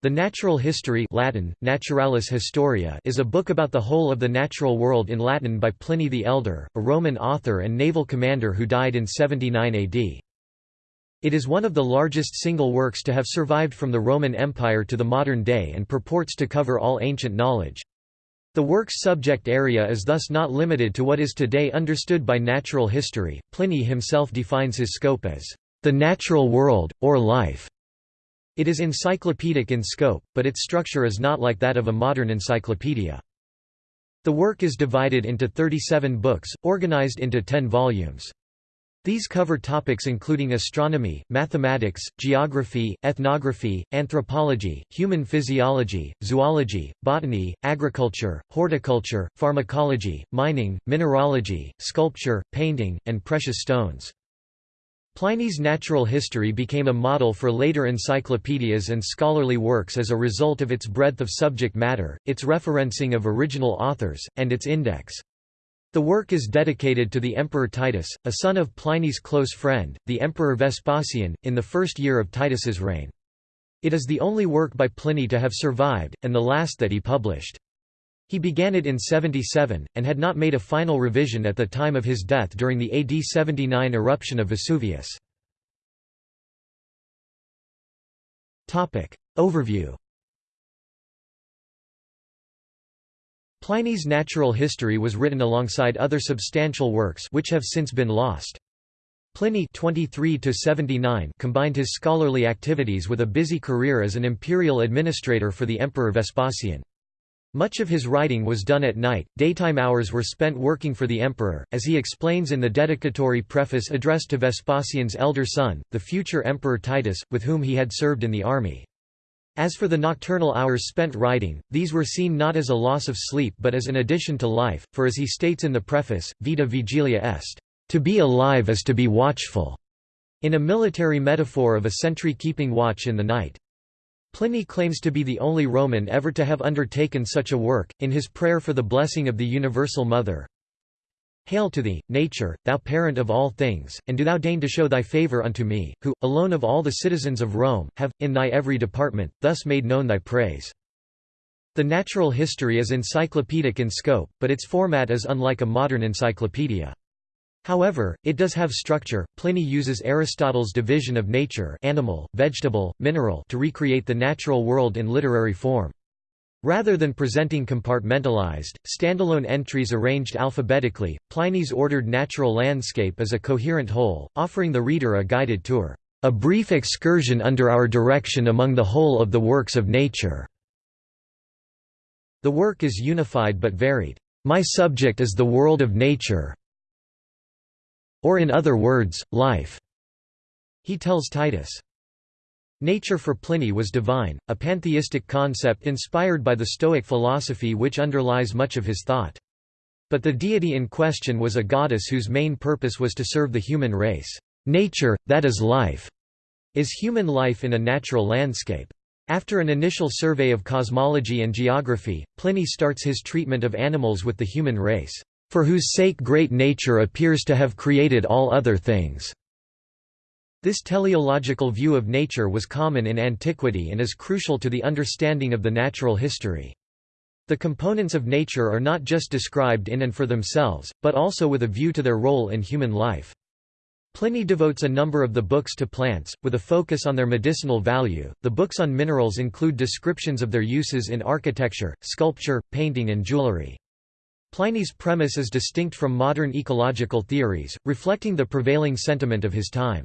The Natural History Latin, Naturalis Historia is a book about the whole of the natural world in Latin by Pliny the Elder, a Roman author and naval commander who died in 79 AD. It is one of the largest single works to have survived from the Roman Empire to the modern day and purports to cover all ancient knowledge. The work's subject area is thus not limited to what is today understood by natural history. Pliny himself defines his scope as the natural world, or life. It is encyclopedic in scope, but its structure is not like that of a modern encyclopedia. The work is divided into 37 books, organized into 10 volumes. These cover topics including astronomy, mathematics, geography, ethnography, anthropology, human physiology, zoology, botany, agriculture, horticulture, pharmacology, mining, mineralogy, sculpture, painting, and precious stones. Pliny's natural history became a model for later encyclopedias and scholarly works as a result of its breadth of subject matter, its referencing of original authors, and its index. The work is dedicated to the Emperor Titus, a son of Pliny's close friend, the Emperor Vespasian, in the first year of Titus's reign. It is the only work by Pliny to have survived, and the last that he published. He began it in 77, and had not made a final revision at the time of his death during the AD 79 eruption of Vesuvius. Overview Pliny's natural history was written alongside other substantial works which have since been lost. Pliny 23 combined his scholarly activities with a busy career as an imperial administrator for the Emperor Vespasian. Much of his writing was done at night, daytime hours were spent working for the emperor, as he explains in the dedicatory preface addressed to Vespasian's elder son, the future emperor Titus, with whom he had served in the army. As for the nocturnal hours spent writing, these were seen not as a loss of sleep but as an addition to life, for as he states in the preface, vita vigilia est, to be alive is to be watchful, in a military metaphor of a sentry keeping watch in the night. Pliny claims to be the only Roman ever to have undertaken such a work, in his prayer for the blessing of the Universal Mother. Hail to thee, nature, thou parent of all things, and do thou deign to show thy favour unto me, who, alone of all the citizens of Rome, have, in thy every department, thus made known thy praise. The natural history is encyclopedic in scope, but its format is unlike a modern encyclopedia. However, it does have structure. Pliny uses Aristotle's division of nature animal, vegetable, mineral to recreate the natural world in literary form. Rather than presenting compartmentalized, standalone entries arranged alphabetically, Pliny's ordered natural landscape is a coherent whole, offering the reader a guided tour, a brief excursion under our direction among the whole of the works of nature. The work is unified but varied. My subject is the world of nature, or in other words, life. He tells Titus. Nature for Pliny was divine, a pantheistic concept inspired by the Stoic philosophy which underlies much of his thought. But the deity in question was a goddess whose main purpose was to serve the human race. Nature, that is life, is human life in a natural landscape. After an initial survey of cosmology and geography, Pliny starts his treatment of animals with the human race for whose sake great nature appears to have created all other things." This teleological view of nature was common in antiquity and is crucial to the understanding of the natural history. The components of nature are not just described in and for themselves, but also with a view to their role in human life. Pliny devotes a number of the books to plants, with a focus on their medicinal value. The books on minerals include descriptions of their uses in architecture, sculpture, painting, and jewelry. Pliny's premise is distinct from modern ecological theories, reflecting the prevailing sentiment of his time.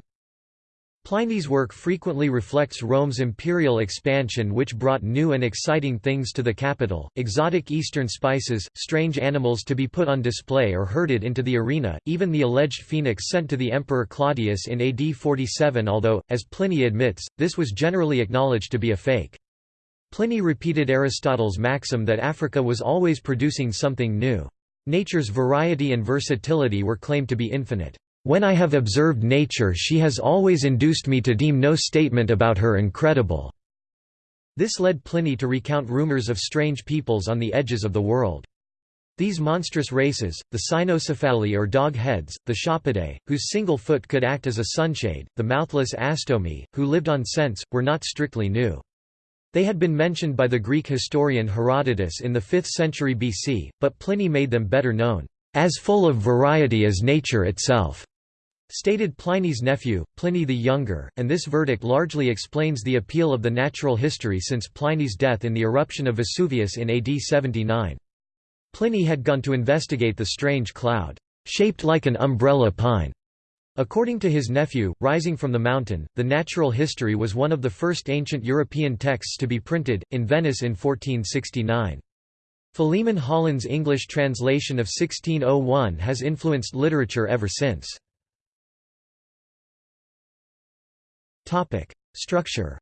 Pliny's work frequently reflects Rome's imperial expansion which brought new and exciting things to the capital, exotic eastern spices, strange animals to be put on display or herded into the arena, even the alleged phoenix sent to the Emperor Claudius in AD 47 although, as Pliny admits, this was generally acknowledged to be a fake. Pliny repeated Aristotle's maxim that Africa was always producing something new. Nature's variety and versatility were claimed to be infinite. When I have observed nature she has always induced me to deem no statement about her incredible." This led Pliny to recount rumors of strange peoples on the edges of the world. These monstrous races, the cynocephali or dog heads, the Sciapodae, whose single foot could act as a sunshade, the mouthless Astomi, who lived on scents, were not strictly new. They had been mentioned by the Greek historian Herodotus in the 5th century BC, but Pliny made them better known, "...as full of variety as nature itself." stated Pliny's nephew, Pliny the Younger, and this verdict largely explains the appeal of the natural history since Pliny's death in the eruption of Vesuvius in AD 79. Pliny had gone to investigate the strange cloud, shaped like an umbrella pine. According to his nephew, rising from the mountain, the natural history was one of the first ancient European texts to be printed, in Venice in 1469. Philemon Holland's English translation of 1601 has influenced literature ever since. Structure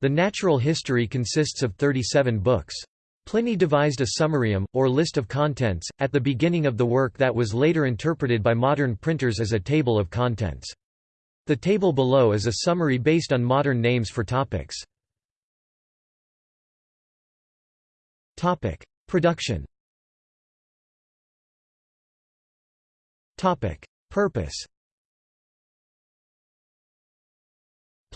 The natural history consists of 37 books. Pliny devised a summarium, or list of contents, at the beginning of the work that was later interpreted by modern printers as a table of contents. The table below is a summary based on modern names for topics. Production Purpose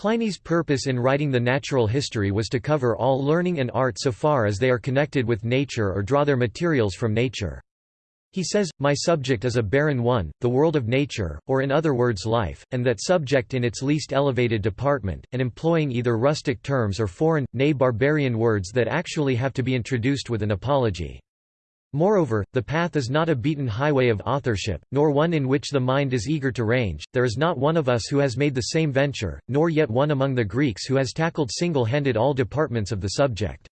Pliny's purpose in writing the natural history was to cover all learning and art so far as they are connected with nature or draw their materials from nature. He says, My subject is a barren one, the world of nature, or in other words life, and that subject in its least elevated department, and employing either rustic terms or foreign, nay barbarian words that actually have to be introduced with an apology. Moreover, the path is not a beaten highway of authorship, nor one in which the mind is eager to range, there is not one of us who has made the same venture, nor yet one among the Greeks who has tackled single-handed all departments of the subject.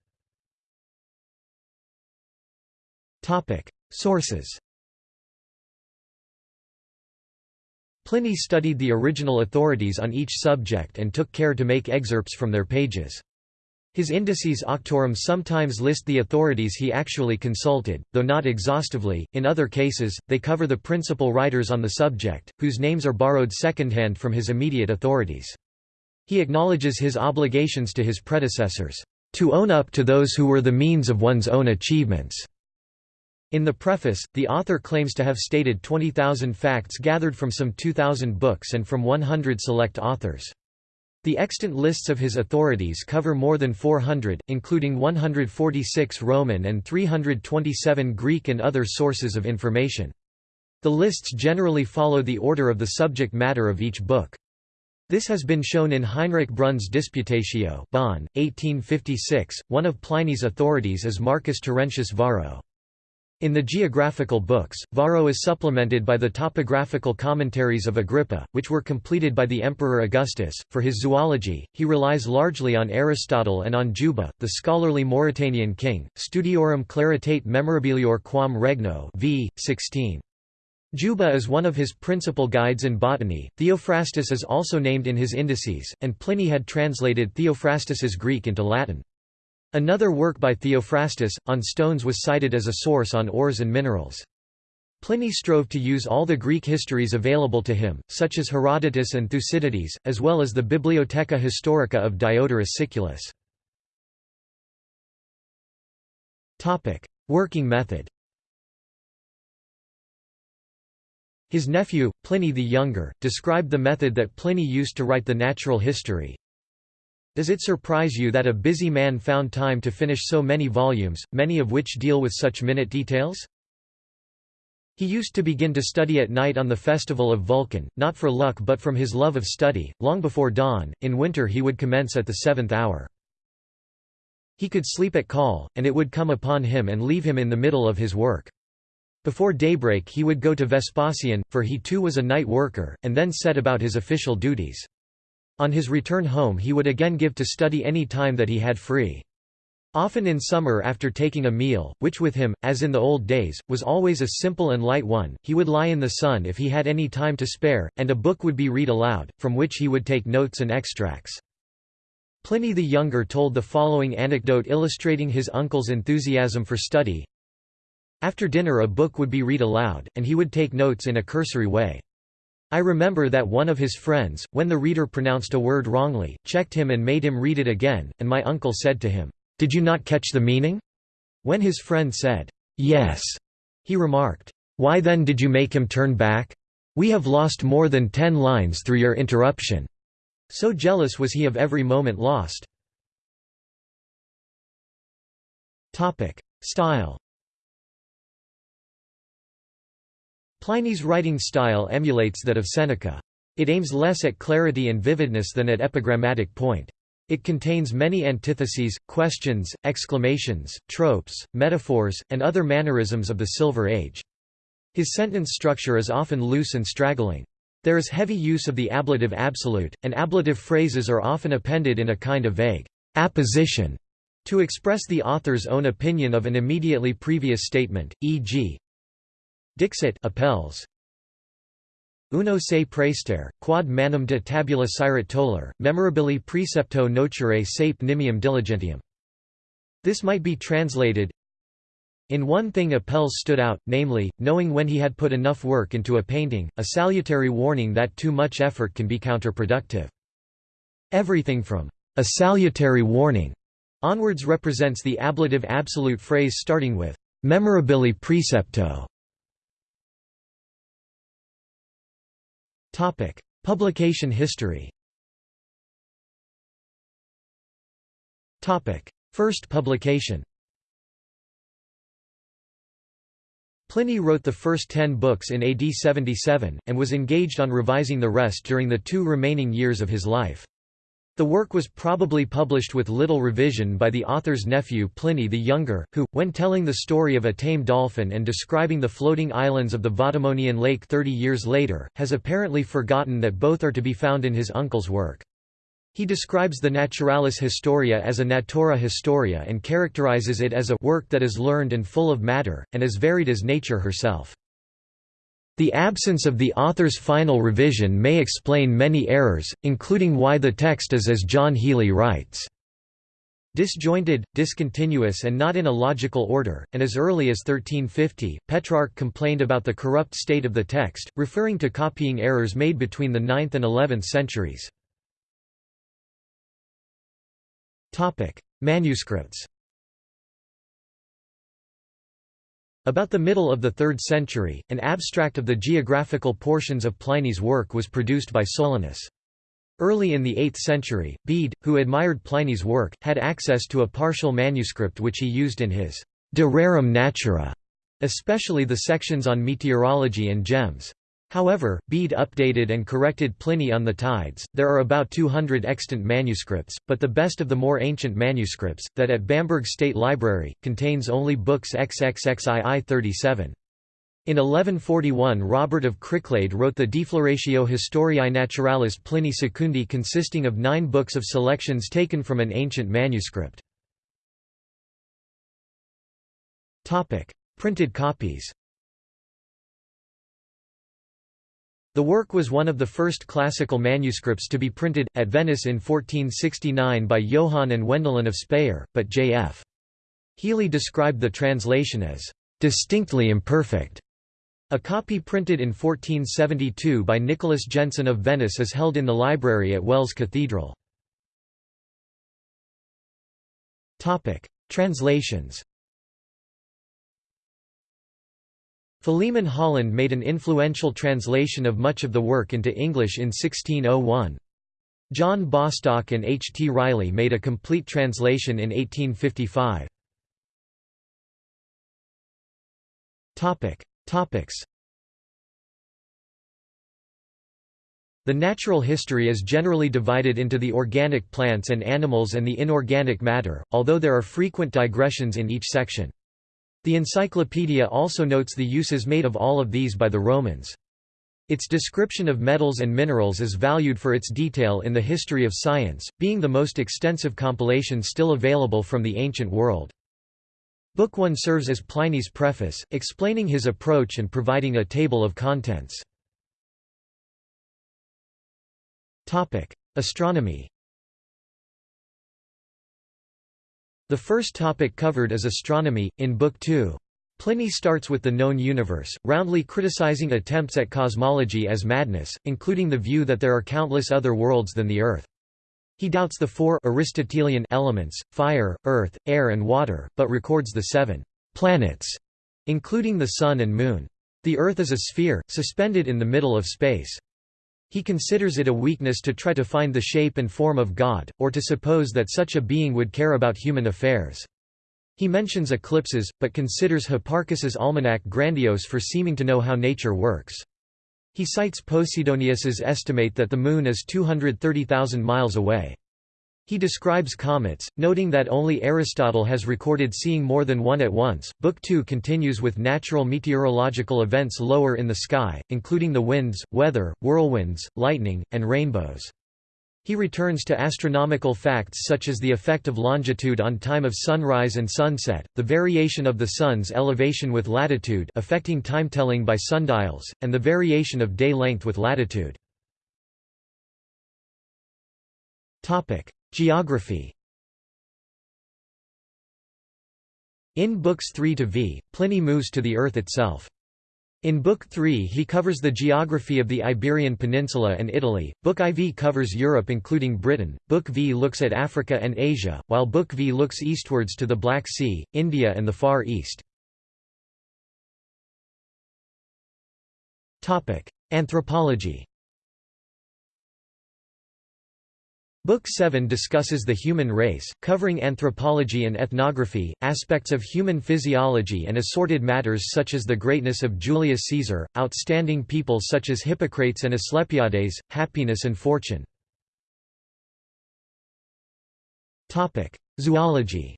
Sources Pliny studied the original authorities on each subject and took care to make excerpts from their pages. His Indices Auctorum sometimes list the authorities he actually consulted, though not exhaustively, in other cases, they cover the principal writers on the subject, whose names are borrowed secondhand from his immediate authorities. He acknowledges his obligations to his predecessors, "...to own up to those who were the means of one's own achievements." In the preface, the author claims to have stated 20,000 facts gathered from some 2,000 books and from 100 select authors. The extant lists of his authorities cover more than 400, including 146 Roman and 327 Greek and other sources of information. The lists generally follow the order of the subject matter of each book. This has been shown in Heinrich Brunn's Disputatio Bonn, 1856. One of Pliny's authorities is Marcus Terentius Varro. In the geographical books, Varro is supplemented by the topographical commentaries of Agrippa, which were completed by the Emperor Augustus. For his zoology, he relies largely on Aristotle and on Juba, the scholarly Mauritanian king. Studiorum claritate memorabilior quam regno v. 16. Juba is one of his principal guides in botany. Theophrastus is also named in his indices, and Pliny had translated Theophrastus's Greek into Latin. Another work by Theophrastus, on stones was cited as a source on ores and minerals. Pliny strove to use all the Greek histories available to him, such as Herodotus and Thucydides, as well as the Bibliotheca Historica of Diodorus Siculus. Working method His nephew, Pliny the Younger, described the method that Pliny used to write the natural history, does it surprise you that a busy man found time to finish so many volumes, many of which deal with such minute details? He used to begin to study at night on the festival of Vulcan, not for luck but from his love of study, long before dawn, in winter he would commence at the seventh hour. He could sleep at call, and it would come upon him and leave him in the middle of his work. Before daybreak he would go to Vespasian, for he too was a night worker, and then set about his official duties. On his return home he would again give to study any time that he had free. Often in summer after taking a meal, which with him, as in the old days, was always a simple and light one, he would lie in the sun if he had any time to spare, and a book would be read aloud, from which he would take notes and extracts. Pliny the Younger told the following anecdote illustrating his uncle's enthusiasm for study. After dinner a book would be read aloud, and he would take notes in a cursory way. I remember that one of his friends, when the reader pronounced a word wrongly, checked him and made him read it again, and my uncle said to him, "'Did you not catch the meaning?' When his friend said, "'Yes,' he remarked, "'Why then did you make him turn back? We have lost more than ten lines through your interruption.' So jealous was he of every moment lost. Style Pliny's writing style emulates that of Seneca. It aims less at clarity and vividness than at epigrammatic point. It contains many antitheses, questions, exclamations, tropes, metaphors, and other mannerisms of the Silver Age. His sentence structure is often loose and straggling. There is heavy use of the ablative absolute, and ablative phrases are often appended in a kind of vague apposition to express the author's own opinion of an immediately previous statement, e.g. Dixit Apelles Uno se praester, quod manum de tabula sirat toller, memorabili precepto nocere sape nimium diligentium. This might be translated, in one thing Apelles stood out, namely, knowing when he had put enough work into a painting, a salutary warning that too much effort can be counterproductive. Everything from a salutary warning onwards represents the ablative absolute phrase starting with memorabili precepto. Publication history. First publication. Pliny wrote the first ten books in AD 77, and was engaged on revising the rest during the two remaining years of his life. The work was probably published with little revision by the author's nephew Pliny the Younger, who, when telling the story of a tame dolphin and describing the floating islands of the Vadimonian lake thirty years later, has apparently forgotten that both are to be found in his uncle's work. He describes the Naturalis Historia as a natura historia and characterizes it as a work that is learned and full of matter, and as varied as nature herself. The absence of the author's final revision may explain many errors, including why the text is as John Healy writes. Disjointed, discontinuous and not in a logical order, and as early as 1350, Petrarch complained about the corrupt state of the text, referring to copying errors made between the 9th and 11th centuries. Manuscripts About the middle of the 3rd century, an abstract of the geographical portions of Pliny's work was produced by Solinus. Early in the 8th century, Bede, who admired Pliny's work, had access to a partial manuscript which he used in his De Rerum Natura, especially the sections on meteorology and gems. However, Bede updated and corrected Pliny on the tides. There are about 200 extant manuscripts, but the best of the more ancient manuscripts, that at Bamberg State Library, contains only books XXXII 37. In 1141 Robert of Cricklade wrote the Defloratio Historiae Naturalis Plini Secundi consisting of nine books of selections taken from an ancient manuscript. Printed copies The work was one of the first classical manuscripts to be printed, at Venice in 1469 by Johann and Wendelin of Speyer, but J.F. Healy described the translation as distinctly imperfect. A copy printed in 1472 by Nicholas Jenson of Venice is held in the library at Wells Cathedral. Translations Philemon Holland made an influential translation of much of the work into English in 1601. John Bostock and H. T. Riley made a complete translation in 1855. Topics The natural history is generally divided into the organic plants and animals and the inorganic matter, although there are frequent digressions in each section. The encyclopedia also notes the uses made of all of these by the Romans. Its description of metals and minerals is valued for its detail in the history of science, being the most extensive compilation still available from the ancient world. Book 1 serves as Pliny's preface, explaining his approach and providing a table of contents. Astronomy The first topic covered is astronomy, in Book 2. Pliny starts with the known universe, roundly criticizing attempts at cosmology as madness, including the view that there are countless other worlds than the Earth. He doubts the four Aristotelian elements, fire, earth, air and water, but records the seven planets, including the Sun and Moon. The Earth is a sphere, suspended in the middle of space. He considers it a weakness to try to find the shape and form of God, or to suppose that such a being would care about human affairs. He mentions eclipses, but considers Hipparchus's almanac grandiose for seeming to know how nature works. He cites Posidonius's estimate that the Moon is 230,000 miles away. He describes comets, noting that only Aristotle has recorded seeing more than one at once. Book 2 continues with natural meteorological events lower in the sky, including the winds, weather, whirlwinds, lightning, and rainbows. He returns to astronomical facts such as the effect of longitude on time of sunrise and sunset, the variation of the sun's elevation with latitude affecting timetelling by sundials, and the variation of day length with latitude. Geography In Books 3 to v, Pliny moves to the Earth itself. In Book 3 he covers the geography of the Iberian Peninsula and Italy, Book IV covers Europe including Britain, Book V looks at Africa and Asia, while Book V looks eastwards to the Black Sea, India and the Far East. Anthropology Book 7 discusses the human race, covering anthropology and ethnography, aspects of human physiology and assorted matters such as the greatness of Julius Caesar, outstanding people such as Hippocrates and Asclepiades, happiness and fortune. Zoology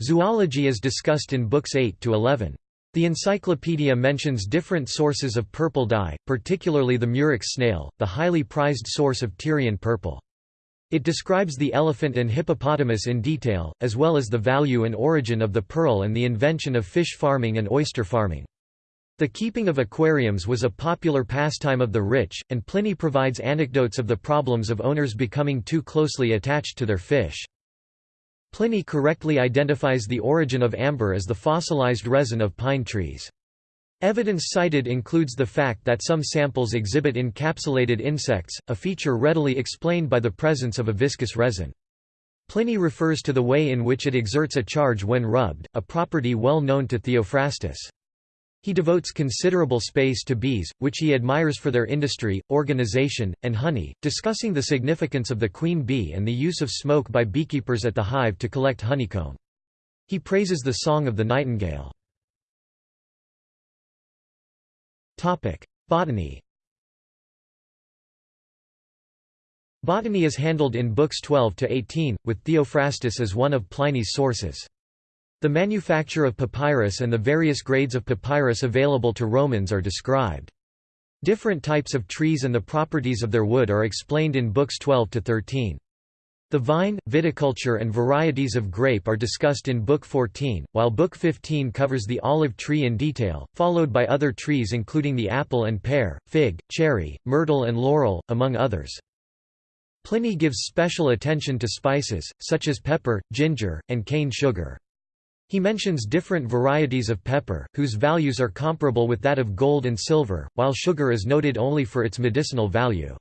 Zoology is discussed in books 8 to 11. The encyclopedia mentions different sources of purple dye, particularly the murex snail, the highly prized source of Tyrian purple. It describes the elephant and hippopotamus in detail, as well as the value and origin of the pearl and the invention of fish farming and oyster farming. The keeping of aquariums was a popular pastime of the rich, and Pliny provides anecdotes of the problems of owners becoming too closely attached to their fish. Pliny correctly identifies the origin of amber as the fossilized resin of pine trees. Evidence cited includes the fact that some samples exhibit encapsulated insects, a feature readily explained by the presence of a viscous resin. Pliny refers to the way in which it exerts a charge when rubbed, a property well known to Theophrastus. He devotes considerable space to bees, which he admires for their industry, organization, and honey, discussing the significance of the queen bee and the use of smoke by beekeepers at the hive to collect honeycomb. He praises the song of the nightingale. Botany Botany is handled in books 12 to 18, with Theophrastus as one of Pliny's sources. The manufacture of papyrus and the various grades of papyrus available to Romans are described. Different types of trees and the properties of their wood are explained in books 12 to 13. The vine, viticulture and varieties of grape are discussed in Book 14, while Book 15 covers the olive tree in detail, followed by other trees including the apple and pear, fig, cherry, myrtle and laurel, among others. Pliny gives special attention to spices, such as pepper, ginger, and cane sugar. He mentions different varieties of pepper, whose values are comparable with that of gold and silver, while sugar is noted only for its medicinal value.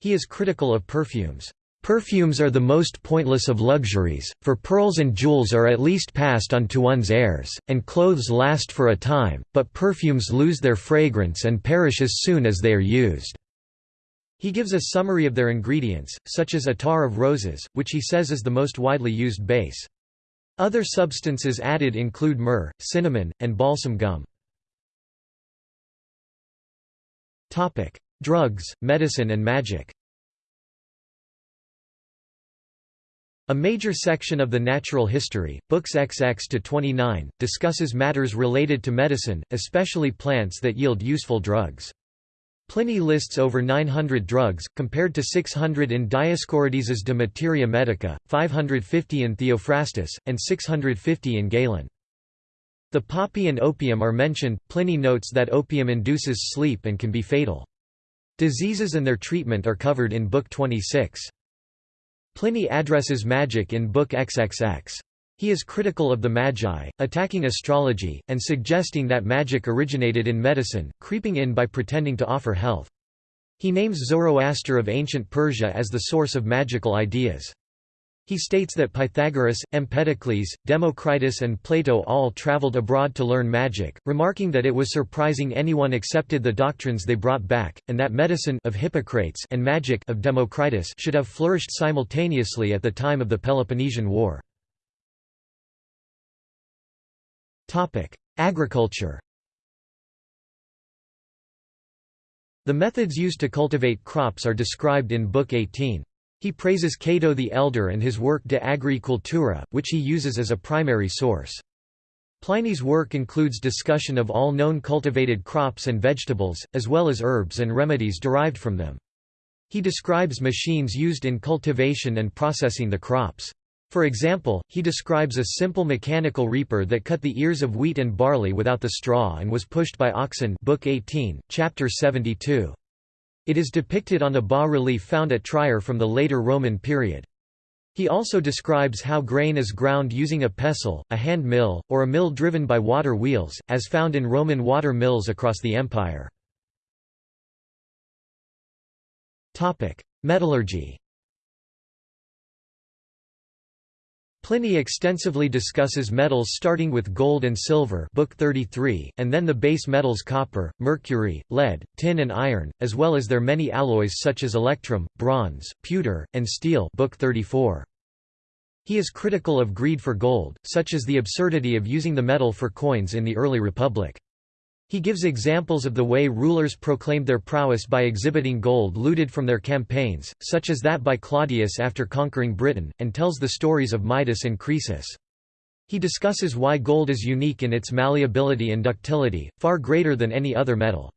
He is critical of perfumes. Perfumes are the most pointless of luxuries, for pearls and jewels are at least passed on to one's heirs, and clothes last for a time, but perfumes lose their fragrance and perish as soon as they are used. He gives a summary of their ingredients, such as attar of roses, which he says is the most widely used base. Other substances added include myrrh, cinnamon, and balsam gum. Drugs, medicine and magic A major section of the natural history, books XX to 29, discusses matters related to medicine, especially plants that yield useful drugs. Pliny lists over 900 drugs, compared to 600 in Dioscorides' De Materia Medica, 550 in Theophrastus, and 650 in Galen. The poppy and opium are mentioned. Pliny notes that opium induces sleep and can be fatal. Diseases and their treatment are covered in Book 26. Pliny addresses magic in Book XXX. He is critical of the Magi, attacking astrology, and suggesting that magic originated in medicine, creeping in by pretending to offer health. He names Zoroaster of ancient Persia as the source of magical ideas. He states that Pythagoras, Empedocles, Democritus and Plato all traveled abroad to learn magic, remarking that it was surprising anyone accepted the doctrines they brought back, and that medicine of Hippocrates and magic of Democritus should have flourished simultaneously at the time of the Peloponnesian War. Agriculture The methods used to cultivate crops are described in Book 18. He praises Cato the Elder and his work De Agricultura, which he uses as a primary source. Pliny's work includes discussion of all known cultivated crops and vegetables, as well as herbs and remedies derived from them. He describes machines used in cultivation and processing the crops. For example, he describes a simple mechanical reaper that cut the ears of wheat and barley without the straw and was pushed by oxen Book 18, Chapter 72. It is depicted on a bas-relief found at Trier from the later Roman period. He also describes how grain is ground using a pestle, a hand mill, or a mill driven by water wheels, as found in Roman water mills across the empire. Metallurgy Pliny extensively discusses metals starting with gold and silver book 33, and then the base metals copper, mercury, lead, tin and iron, as well as their many alloys such as electrum, bronze, pewter, and steel book 34. He is critical of greed for gold, such as the absurdity of using the metal for coins in the early republic. He gives examples of the way rulers proclaimed their prowess by exhibiting gold looted from their campaigns, such as that by Claudius after conquering Britain, and tells the stories of Midas and Croesus. He discusses why gold is unique in its malleability and ductility, far greater than any other metal.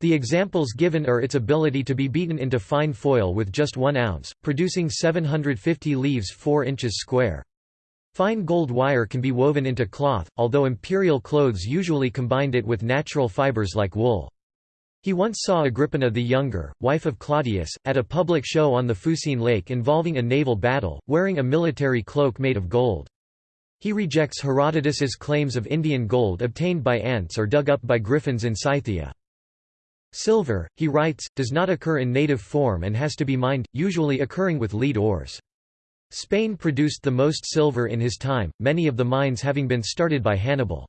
The examples given are its ability to be beaten into fine foil with just one ounce, producing 750 leaves 4 inches square. Fine gold wire can be woven into cloth, although imperial clothes usually combined it with natural fibers like wool. He once saw Agrippina the Younger, wife of Claudius, at a public show on the Fucine Lake involving a naval battle, wearing a military cloak made of gold. He rejects Herodotus's claims of Indian gold obtained by ants or dug up by griffins in Scythia. Silver, he writes, does not occur in native form and has to be mined, usually occurring with lead ores. Spain produced the most silver in his time, many of the mines having been started by Hannibal.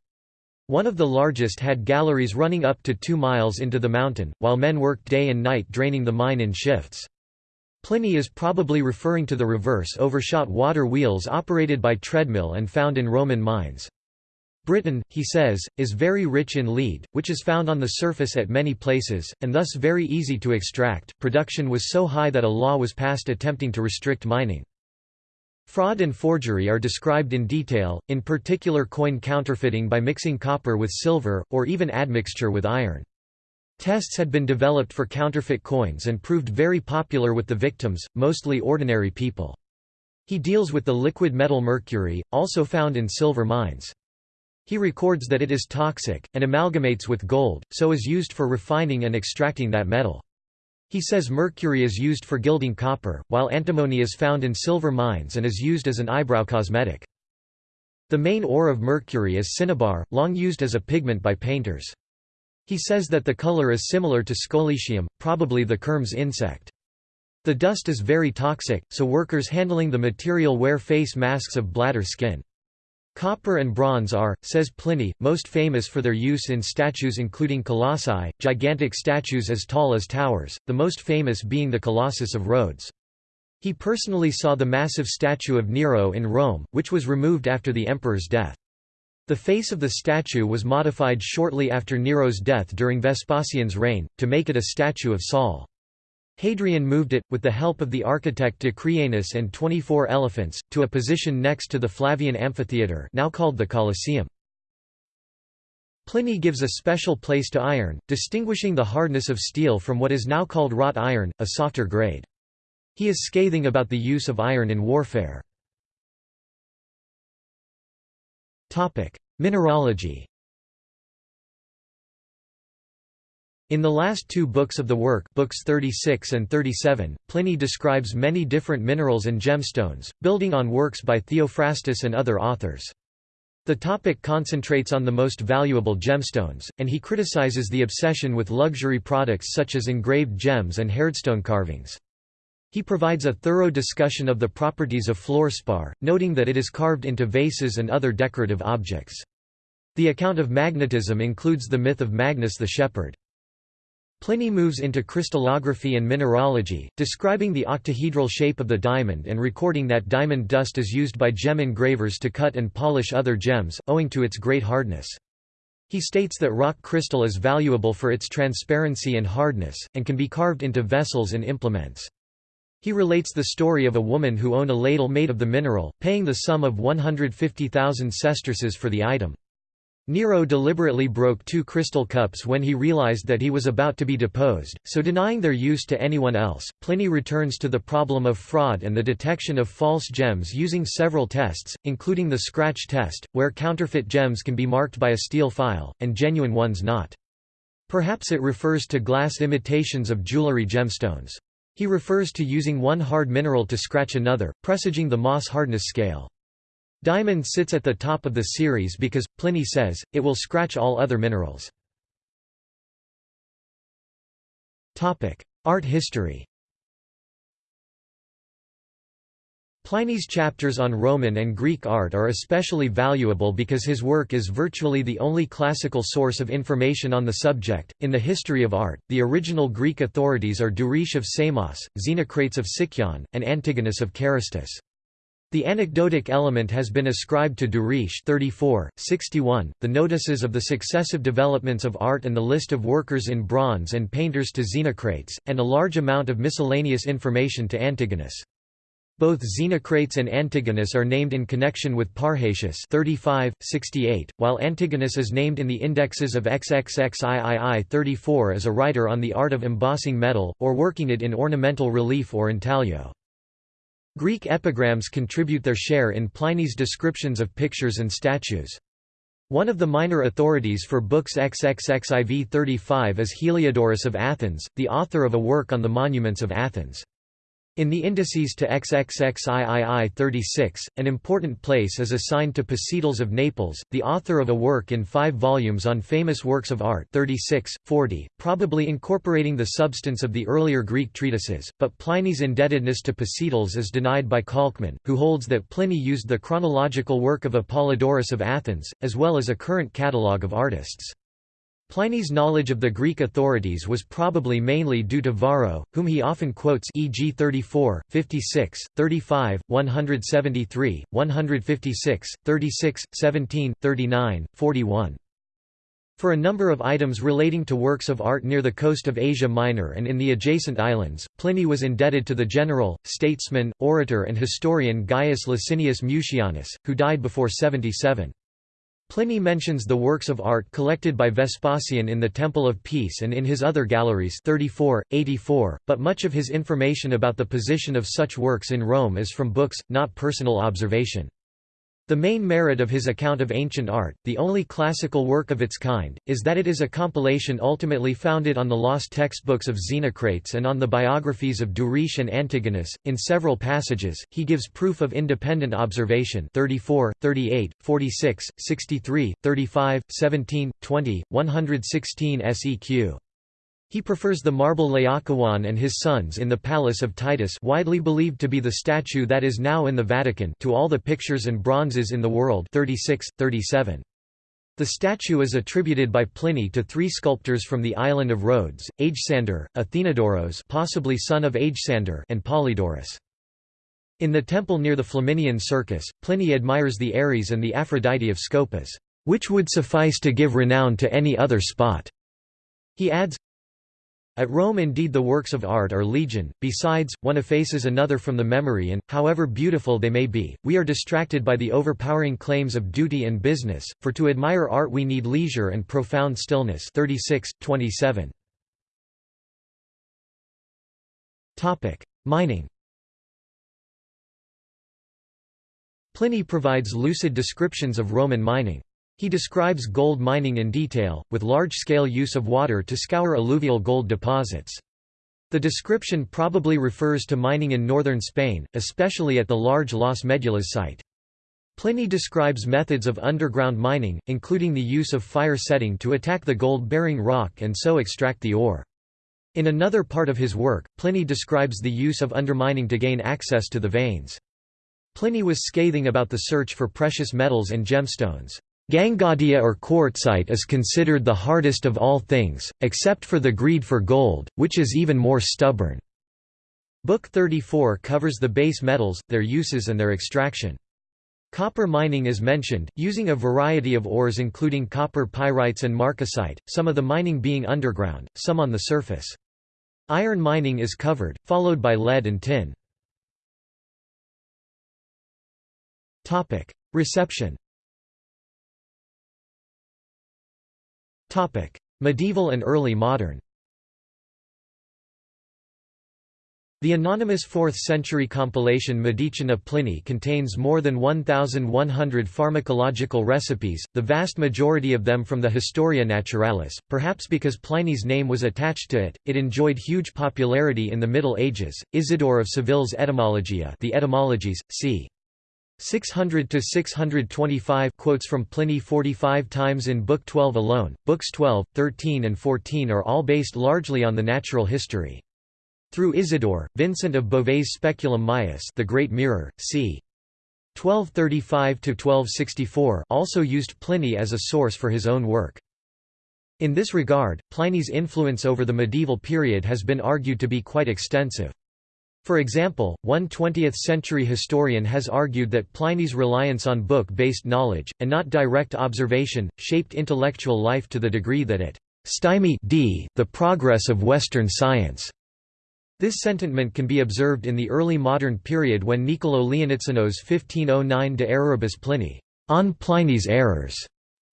One of the largest had galleries running up to two miles into the mountain, while men worked day and night draining the mine in shifts. Pliny is probably referring to the reverse overshot water wheels operated by treadmill and found in Roman mines. Britain, he says, is very rich in lead, which is found on the surface at many places, and thus very easy to extract. Production was so high that a law was passed attempting to restrict mining. Fraud and forgery are described in detail, in particular coin counterfeiting by mixing copper with silver, or even admixture with iron. Tests had been developed for counterfeit coins and proved very popular with the victims, mostly ordinary people. He deals with the liquid metal mercury, also found in silver mines. He records that it is toxic, and amalgamates with gold, so is used for refining and extracting that metal. He says mercury is used for gilding copper, while antimony is found in silver mines and is used as an eyebrow cosmetic. The main ore of mercury is cinnabar, long used as a pigment by painters. He says that the color is similar to scolecium, probably the kermes insect. The dust is very toxic, so workers handling the material wear face masks of bladder skin. Copper and bronze are, says Pliny, most famous for their use in statues including colossi, gigantic statues as tall as towers, the most famous being the Colossus of Rhodes. He personally saw the massive statue of Nero in Rome, which was removed after the emperor's death. The face of the statue was modified shortly after Nero's death during Vespasian's reign, to make it a statue of Sol. Hadrian moved it, with the help of the architect Decrianus and 24 elephants, to a position next to the Flavian Amphitheatre now called the Colosseum. Pliny gives a special place to iron, distinguishing the hardness of steel from what is now called wrought iron, a softer grade. He is scathing about the use of iron in warfare. Mineralogy In the last two books of the work books 36 and 37, Pliny describes many different minerals and gemstones, building on works by Theophrastus and other authors. The topic concentrates on the most valuable gemstones, and he criticizes the obsession with luxury products such as engraved gems and hardstone carvings. He provides a thorough discussion of the properties of fluorspar, noting that it is carved into vases and other decorative objects. The account of magnetism includes the myth of Magnes the Shepherd. Pliny moves into crystallography and mineralogy, describing the octahedral shape of the diamond and recording that diamond dust is used by gem engravers to cut and polish other gems, owing to its great hardness. He states that rock crystal is valuable for its transparency and hardness, and can be carved into vessels and implements. He relates the story of a woman who owned a ladle made of the mineral, paying the sum of 150,000 sesterces for the item. Nero deliberately broke two crystal cups when he realized that he was about to be deposed, so denying their use to anyone else. Pliny returns to the problem of fraud and the detection of false gems using several tests, including the scratch test, where counterfeit gems can be marked by a steel file, and genuine ones not. Perhaps it refers to glass imitations of jewelry gemstones. He refers to using one hard mineral to scratch another, presaging the Mohs hardness scale. Diamond sits at the top of the series because, Pliny says, it will scratch all other minerals. Art history Pliny's chapters on Roman and Greek art are especially valuable because his work is virtually the only classical source of information on the subject. In the history of art, the original Greek authorities are Duris of Samos, Xenocrates of Sicyon, and Antigonus of Carystus. The anecdotic element has been ascribed to Duris 34, 61, the notices of the successive developments of art and the list of workers in bronze and painters to Xenocrates, and a large amount of miscellaneous information to Antigonus. Both Xenocrates and Antigonus are named in connection with Parrhasius 35, 68, while Antigonus is named in the indexes of XXXIII 34 as a writer on the art of embossing metal, or working it in ornamental relief or intaglio. Greek epigrams contribute their share in Pliny's descriptions of pictures and statues. One of the minor authorities for books XXXIV 35 is Heliodorus of Athens, the author of a work on the monuments of Athens. In the indices to XXXIII 36, an important place is assigned to Pasiteles of Naples, the author of a work in five volumes on famous works of art 36, 40, probably incorporating the substance of the earlier Greek treatises, but Pliny's indebtedness to Pasiteles is denied by Kalkmann, who holds that Pliny used the chronological work of Apollodorus of Athens, as well as a current catalogue of artists. Pliny's knowledge of the Greek authorities was probably mainly due to Varro, whom he often quotes e.g. 34, 56, 35, 173, 156, 36, 17, 39, 41. For a number of items relating to works of art near the coast of Asia Minor and in the adjacent islands, Pliny was indebted to the general, statesman, orator and historian Gaius Licinius Mucianus, who died before 77. Pliny mentions the works of art collected by Vespasian in the Temple of Peace and in his other galleries 34, 84, but much of his information about the position of such works in Rome is from books, not personal observation. The main merit of his account of ancient art, the only classical work of its kind, is that it is a compilation ultimately founded on the lost textbooks of Xenocrates and on the biographies of Duris and Antigonus. In several passages, he gives proof of independent observation 34, 38, 46, 63, 35, 17, 20, 116 seq. He prefers the marble Laocoon and his sons in the Palace of Titus widely believed to be the statue that is now in the Vatican to all the pictures and bronzes in the world 36, 37. The statue is attributed by Pliny to three sculptors from the island of Rhodes, Agesander, Athenodoros possibly son of Agesander and Polydorus. In the temple near the Flaminian Circus, Pliny admires the Ares and the Aphrodite of Scopas, "...which would suffice to give renown to any other spot." He adds, at Rome indeed the works of art are legion, besides, one effaces another from the memory and, however beautiful they may be, we are distracted by the overpowering claims of duty and business, for to admire art we need leisure and profound stillness 36, 27. Mining Pliny provides lucid descriptions of Roman mining. He describes gold mining in detail, with large-scale use of water to scour alluvial gold deposits. The description probably refers to mining in northern Spain, especially at the large Las Medulas site. Pliny describes methods of underground mining, including the use of fire setting to attack the gold-bearing rock and so extract the ore. In another part of his work, Pliny describes the use of undermining to gain access to the veins. Pliny was scathing about the search for precious metals and gemstones. Gangadia or quartzite is considered the hardest of all things, except for the greed for gold, which is even more stubborn. Book 34 covers the base metals, their uses and their extraction. Copper mining is mentioned, using a variety of ores including copper pyrites and marcasite, some of the mining being underground, some on the surface. Iron mining is covered, followed by lead and tin. Reception Medieval and early modern The anonymous 4th-century compilation Medicina Plinii contains more than 1,100 pharmacological recipes, the vast majority of them from the Historia Naturalis. Perhaps because Pliny's name was attached to it, it enjoyed huge popularity in the Middle Ages. Isidore of Seville's Etymologia, the Etymologies, c. 600 to 625 quotes from Pliny 45 times in Book 12 alone. Books 12, 13 and 14 are all based largely on the natural history. Through Isidore, Vincent of Beauvais' Speculum Maius the Great Mirror, c. 1235 to 1264, also used Pliny as a source for his own work. In this regard, Pliny's influence over the medieval period has been argued to be quite extensive. For example, one 20th-century historian has argued that Pliny's reliance on book-based knowledge, and not direct observation, shaped intellectual life to the degree that it stymied the progress of Western science. This sentiment can be observed in the early modern period when Niccolò Leoniceno's 1509 De Erroribus Pliny on Pliny's errors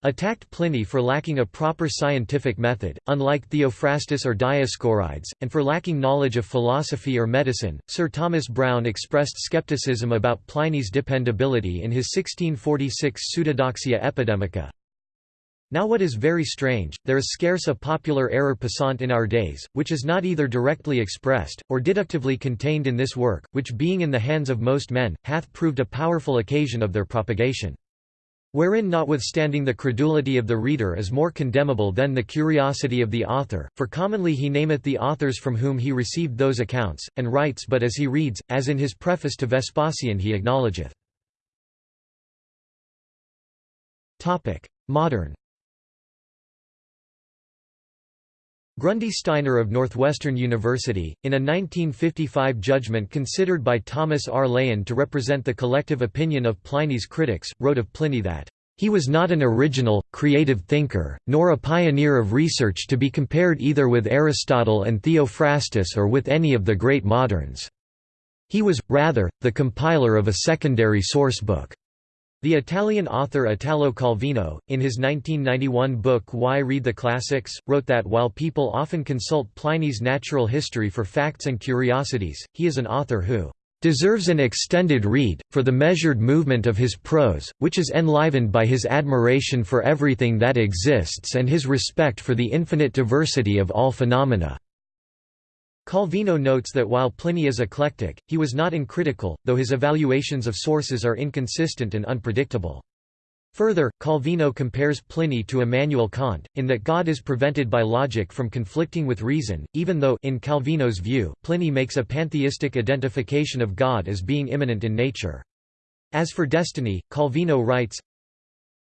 attacked Pliny for lacking a proper scientific method, unlike Theophrastus or Dioscorides, and for lacking knowledge of philosophy or medicine. Sir Thomas Browne expressed skepticism about Pliny's dependability in his 1646 Pseudodoxia Epidemica. Now what is very strange, there is scarce a popular error passant in our days, which is not either directly expressed, or deductively contained in this work, which being in the hands of most men, hath proved a powerful occasion of their propagation. Wherein notwithstanding the credulity of the reader is more condemnable than the curiosity of the author, for commonly he nameth the authors from whom he received those accounts, and writes but as he reads, as in his preface to Vespasian he acknowledgeth. Modern Grundy Steiner of Northwestern University, in a 1955 judgment considered by Thomas R. Laehn to represent the collective opinion of Pliny's critics, wrote of Pliny that, "...he was not an original, creative thinker, nor a pioneer of research to be compared either with Aristotle and Theophrastus or with any of the great moderns. He was, rather, the compiler of a secondary source book." The Italian author Italo Calvino, in his 1991 book Why Read the Classics, wrote that while people often consult Pliny's natural history for facts and curiosities, he is an author who deserves an extended read, for the measured movement of his prose, which is enlivened by his admiration for everything that exists and his respect for the infinite diversity of all phenomena. Calvino notes that while Pliny is eclectic, he was not uncritical, though his evaluations of sources are inconsistent and unpredictable. Further, Calvino compares Pliny to Immanuel Kant, in that God is prevented by logic from conflicting with reason, even though in Calvino's view, Pliny makes a pantheistic identification of God as being immanent in nature. As for destiny, Calvino writes,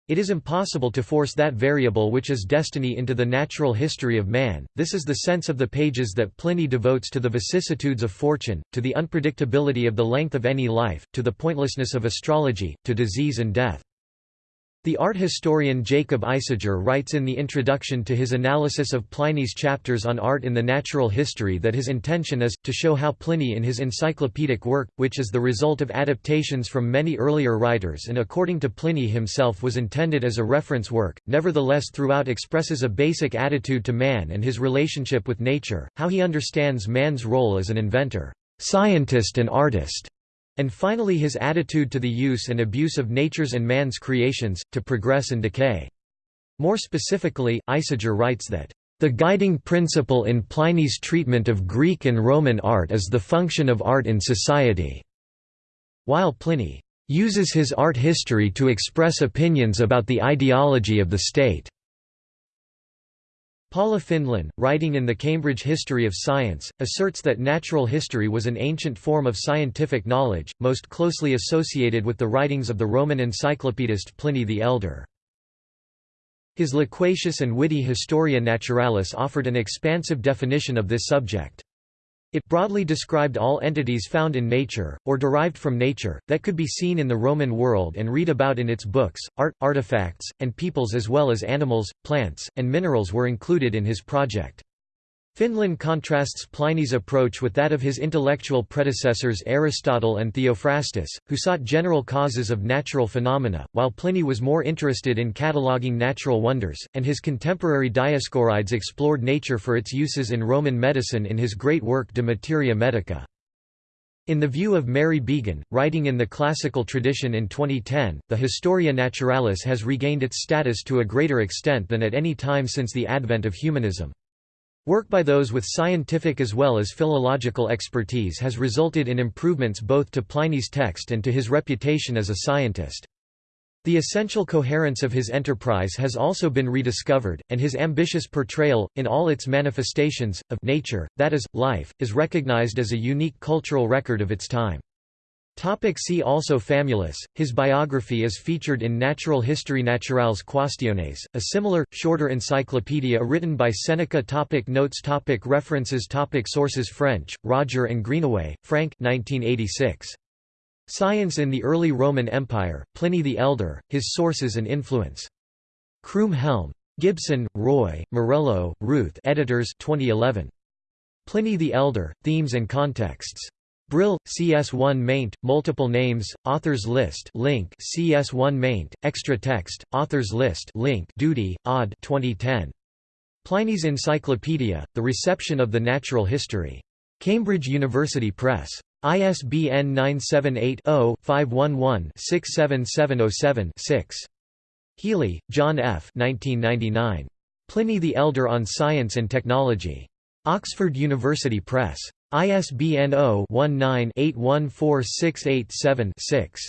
it is impossible to force that variable which is destiny into the natural history of man, this is the sense of the pages that Pliny devotes to the vicissitudes of fortune, to the unpredictability of the length of any life, to the pointlessness of astrology, to disease and death. The art historian Jacob Isager writes in the introduction to his analysis of Pliny's chapters on art in the natural history that his intention is, to show how Pliny in his encyclopedic work, which is the result of adaptations from many earlier writers and according to Pliny himself was intended as a reference work, nevertheless throughout expresses a basic attitude to man and his relationship with nature, how he understands man's role as an inventor, scientist and artist, and finally his attitude to the use and abuse of nature's and man's creations, to progress and decay. More specifically, Isager writes that, "...the guiding principle in Pliny's treatment of Greek and Roman art is the function of art in society." While Pliny uses his art history to express opinions about the ideology of the state. Paula Findlen, writing in the Cambridge History of Science, asserts that natural history was an ancient form of scientific knowledge, most closely associated with the writings of the Roman encyclopedist Pliny the Elder. His loquacious and witty Historia Naturalis offered an expansive definition of this subject. It broadly described all entities found in nature, or derived from nature, that could be seen in the Roman world and read about in its books. Art, artifacts, and peoples as well as animals, plants, and minerals were included in his project. Findlen contrasts Pliny's approach with that of his intellectual predecessors Aristotle and Theophrastus, who sought general causes of natural phenomena, while Pliny was more interested in cataloguing natural wonders, and his contemporary Dioscorides explored nature for its uses in Roman medicine in his great work De Materia Medica. In the view of Mary Beagon, writing in the classical tradition in 2010, the Historia Naturalis has regained its status to a greater extent than at any time since the advent of humanism. Work by those with scientific as well as philological expertise has resulted in improvements both to Pliny's text and to his reputation as a scientist. The essential coherence of his enterprise has also been rediscovered, and his ambitious portrayal, in all its manifestations, of nature, that is, life, is recognized as a unique cultural record of its time. Topic see also Famulus, his biography is featured in Natural History Naturales Quaestiones, a similar, shorter encyclopedia written by Seneca topic Notes topic References topic Sources French, Roger and Greenaway, Frank 1986. Science in the Early Roman Empire, Pliny the Elder, His Sources and Influence. Croom Helm. Gibson, Roy, Morello, Ruth editors 2011. Pliny the Elder, Themes and Contexts. Brill, CS1 maint, multiple names, authors list link CS1 maint, extra text, authors list link Doody, Aude 2010. Pliny's Encyclopedia, The Reception of the Natural History. Cambridge University Press. ISBN 978-0-511-67707-6. Healy, John F. 1999. Pliny the Elder on Science and Technology. Oxford University Press. ISBN 0-19-814687-6.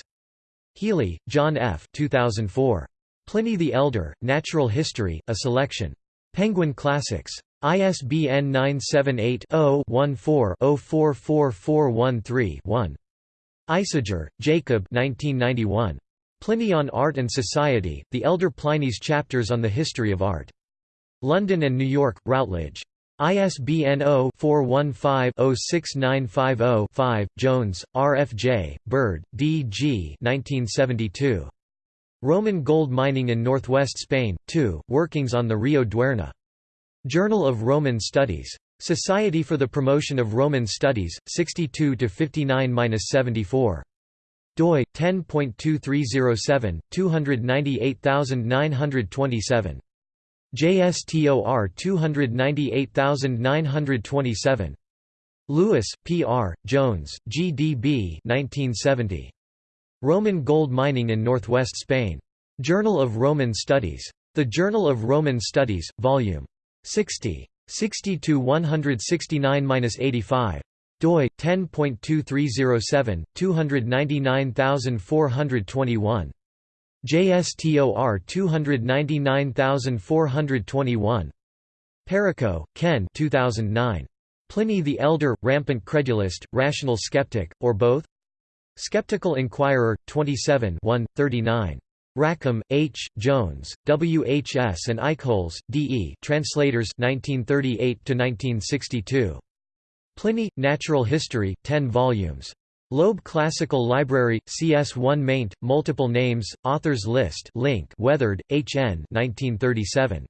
Healy, John F. 2004. Pliny the Elder, Natural History, A Selection. Penguin Classics. ISBN 978-0-14-044413-1. Isager, Jacob 1991. Pliny on Art and Society, The Elder Pliny's Chapters on the History of Art. London and New York, Routledge. ISBN 0-415-06950-5, Jones, R. F. J., Bird, D. G. 1972. Roman Gold Mining in Northwest Spain, 2, Workings on the Rio Duerna. Journal of Roman Studies. Society for the Promotion of Roman Studies, 62–59–74. doi, 10.2307, 298927. JSTOR 298927. Lewis, P. R., Jones, G. D. B. 1970. Roman Gold Mining in Northwest Spain. Journal of Roman Studies. The Journal of Roman Studies, Vol. 60. 60–169–85. doi, 10.2307, 299421. JSTOR 299421. Perico, Ken 2009. Pliny the Elder, Rampant Credulist, Rational Skeptic, or Both? Skeptical Inquirer, 27 39. Rackham, H., Jones, W. H. S. and Eichholz, D. E. Translators 1938–1962. Pliny, Natural History, 10 volumes. Loeb Classical Library, CS1 maint, multiple names, authors list link Wethered, H. N. 1937.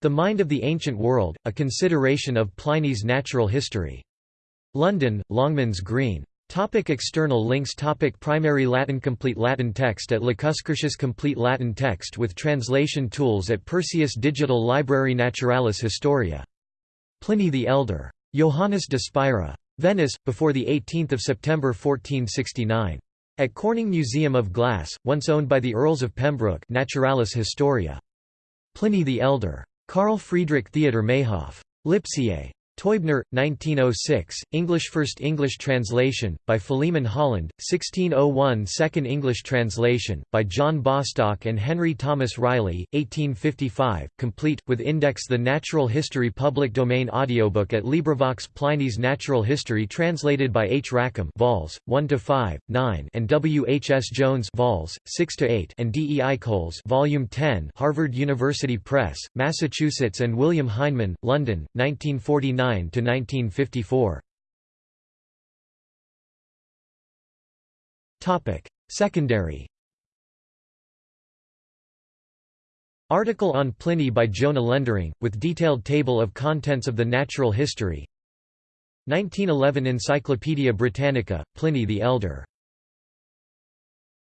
The Mind of the Ancient World, A Consideration of Pliny's Natural History. London, Longmans Green. Topic external links Topic Primary Latin Complete Latin text at Lacuscurtius Complete Latin text with translation tools at Perseus Digital Library Naturalis Historia. Pliny the Elder. Johannes de Spira. Venice, before 18 September 1469. At Corning Museum of Glass, once owned by the Earls of Pembroke Naturalis Historia. Pliny the Elder. Carl Friedrich Theodor Mayhoff. Lipsiae. Teubner, 1906, English First English translation, by Philemon Holland, 1601 Second English translation, by John Bostock and Henry Thomas Riley, 1855, complete, with index The Natural History public domain audiobook at LibriVox Pliny's Natural History translated by H. Rackham vols. 1–5, 9 and W. H. S. Jones vols. 6–8 and D. E. Eichholz volume 10 Harvard University Press, Massachusetts and William Heinemann, London, 1949 to 1954. Topic: Secondary. Article on Pliny by Jona Lendering, with detailed table of contents of the Natural History 1911 Encyclopædia Britannica, Pliny the Elder